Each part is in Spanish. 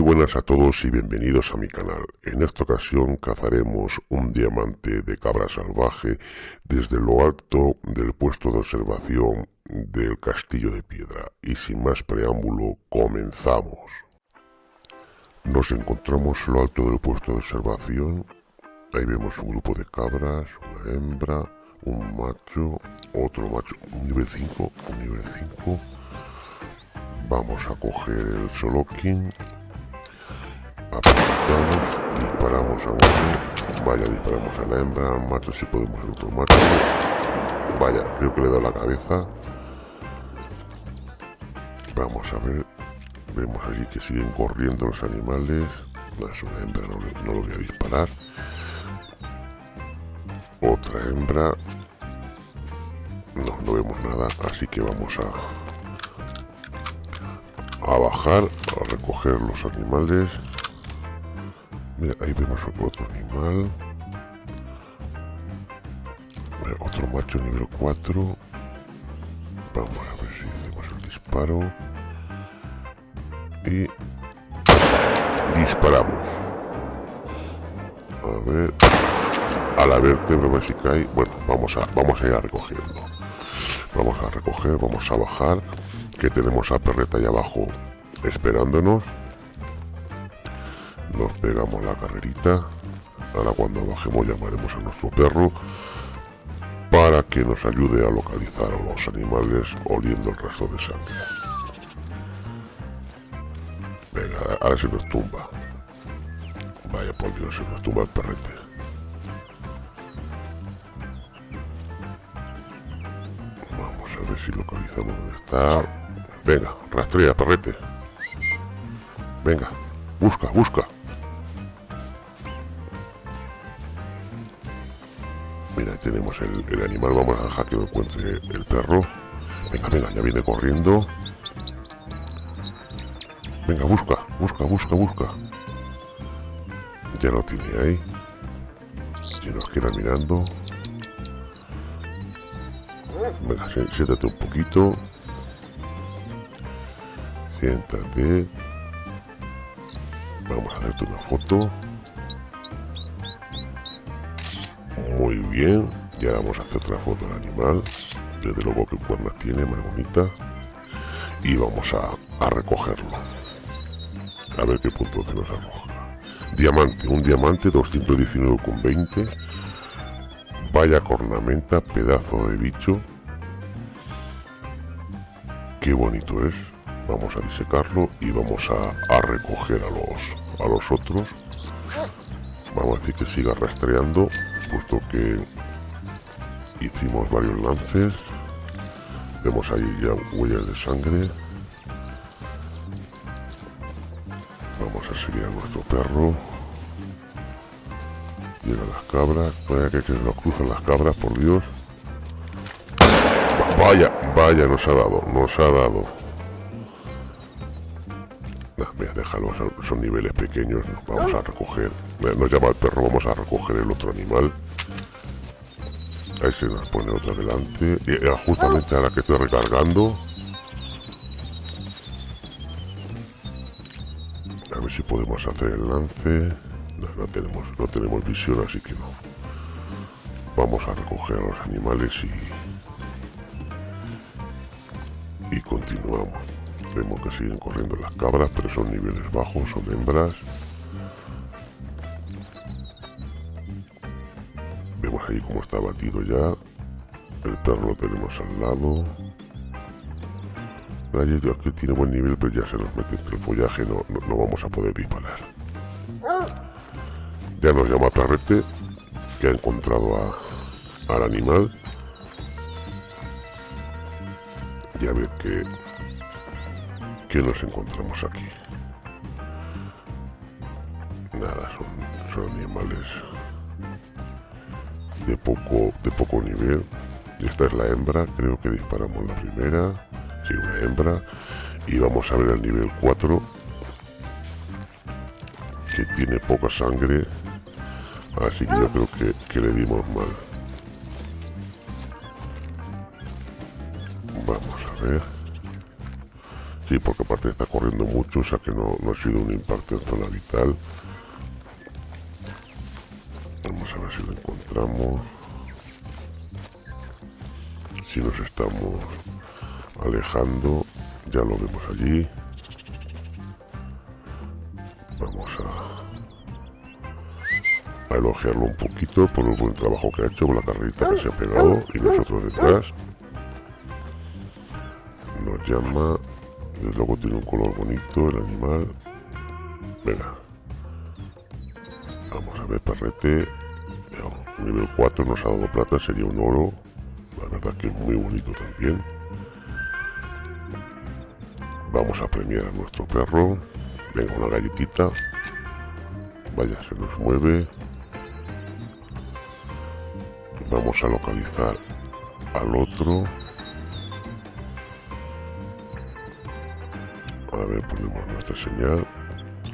Buenas a todos y bienvenidos a mi canal. En esta ocasión cazaremos un diamante de cabra salvaje desde lo alto del puesto de observación del castillo de piedra. Y sin más preámbulo, comenzamos. Nos encontramos en lo alto del puesto de observación. Ahí vemos un grupo de cabras, una hembra, un macho, otro macho, un nivel 5, un nivel 5. Vamos a coger el Solokin apuntamos, disparamos a uno, vaya, disparamos a la hembra, al macho si podemos el otro macho, vaya, creo que le da la cabeza, vamos a ver, vemos allí que siguen corriendo los animales, es una hembra, no, no lo voy a disparar, otra hembra, no, no vemos nada, así que vamos a a bajar a recoger los animales Mira, ahí vemos otro animal. otro macho nivel 4. Vamos a ver si hacemos el disparo. Y disparamos. A ver. A la vértebra, a si cae. Bueno, vamos a, vamos a ir recogiendo. Vamos a recoger, vamos a bajar. Que tenemos a Perreta ahí abajo esperándonos nos pegamos la carrerita. Ahora cuando bajemos llamaremos a nuestro perro para que nos ayude a localizar a los animales oliendo el resto de sangre. Venga ahora se nos tumba. Vaya por dios se nos tumba el perrete. Vamos a ver si localizamos dónde está. Venga rastrea perrete. Venga busca busca Mira, tenemos el, animal, vamos a dejar que lo encuentre el perro. Venga, venga, ya viene corriendo. Venga, busca, busca, busca, busca. Ya lo tiene ahí. Y nos queda mirando. Venga, siéntate un poquito. Siéntate. Vamos a hacerte una foto. Muy bien, ya vamos a hacer otra foto del animal. Desde luego que cuernas tiene, más bonita. Y vamos a, recogerlo. A ver qué punto se nos arroja. Diamante, un diamante 219,20. Vaya cornamenta, pedazo de bicho. Qué bonito es. Vamos a disecarlo y vamos a, a recoger a los, a los otros. Vamos a decir que siga rastreando puesto que hicimos varios lances. Vemos ahí ya huellas de sangre. Vamos a seguir a nuestro perro. Llegan las cabras. Vaya que, nos cruzan las cabras por dios. Vaya vaya nos ha dado nos ha dado mira, déjalo, son, niveles pequeños, vamos a recoger, nos llama el perro, vamos a recoger el otro animal. Ahí se nos pone otro delante, y justamente ahora que estoy recargando. A ver si podemos hacer el lance. No, tenemos, no tenemos visión, así que no. Vamos a recoger a los animales y... Y continuamos. Vemos que siguen corriendo las cabras, pero son niveles bajos, son hembras. Vemos ahí cómo está batido ya. El perro lo tenemos al lado. que tiene buen nivel, pero ya se nos mete entre el follaje, no, no, vamos a poder disparar. Ya nos llama Perrete, que ha encontrado al animal. Y a ver qué, ¿Qué nos encontramos aquí? Nada, son, animales de poco, de poco nivel. Esta es la hembra, creo que disparamos la primera. Sí, una hembra. Y vamos a ver el nivel 4. Que tiene poca sangre. Así que yo creo que le dimos mal. Vamos a ver Sí, porque aparte está corriendo mucho, o sea que no, no ha sido un impacto en zona vital. Vamos a ver si lo encontramos. Si nos estamos alejando, ya lo vemos allí. Vamos a, elogiarlo un poquito por el buen trabajo que ha hecho, con la carrerita que se ha pegado y nosotros detrás. Nos llama, desde luego tiene un color bonito el animal. Venga, vamos a ver, perrete. Nivel 4 nos ha dado plata, sería un oro. La verdad que es muy bonito también. Vamos a premiar a nuestro perro. Venga, una galletita. Vaya, se nos mueve. Vamos a localizar al otro. Ver, ponemos nuestra señal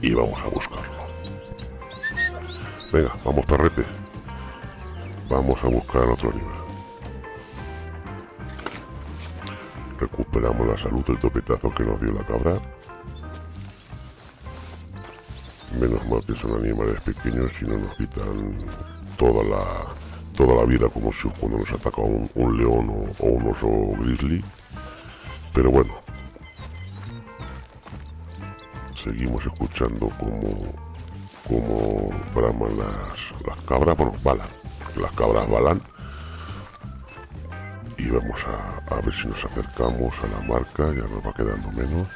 y vamos a buscarlo. Venga, vamos perrete. Vamos a buscar otro animal. Recuperamos la salud del topetazo que nos dio la cabra. Menos mal que son animales pequeños y no nos quitan toda la toda la vida como si cuando nos ataca un, león o, o, un oso grizzly. Pero bueno, seguimos escuchando como como braman las, las cabras, bueno, balan, las cabras balan. Y vamos a, ver si nos acercamos a la marca, ya nos va quedando menos.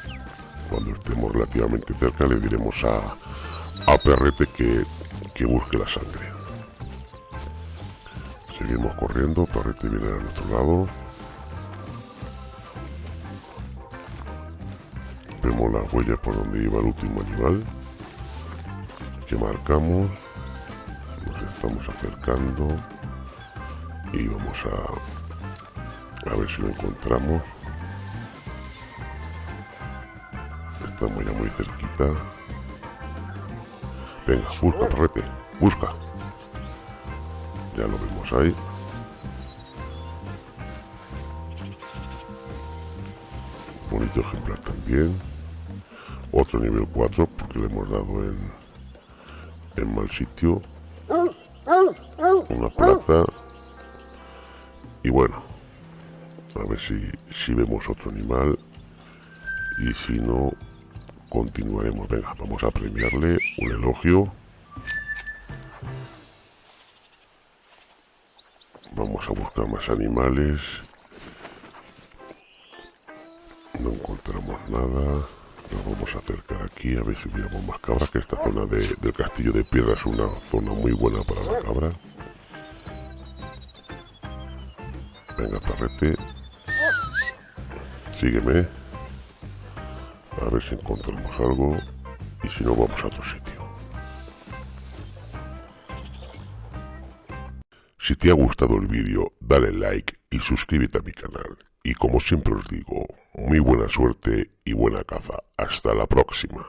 Cuando estemos relativamente cerca le diremos a, a Perrete que, que busque la sangre. Seguimos corriendo, Perrete viene a nuestro lado. Vemos las huellas por donde iba el último animal que marcamos nos estamos acercando y vamos a a ver si lo encontramos. Estamos ya muy cerquita. Venga busca perrete busca. Ya lo vemos ahí. Bonito ejemplar también otro nivel 4 porque le hemos dado en en mal sitio. Una plata. Y bueno a ver si, si vemos otro animal. Y si no continuaremos. Venga vamos a premiarle un elogio. Vamos a buscar más animales. No encontramos nada nos vamos a acercar aquí a ver si hubiéramos más cabras, que esta zona del castillo de piedra es una zona muy buena para la cabra. Venga, parrete. Sígueme. A ver si encontramos algo. Y si no, vamos a otro sitio. Si te ha gustado el vídeo, dale like y suscríbete a mi canal. Y como siempre os digo, muy buena suerte y buena caza. Hasta la próxima.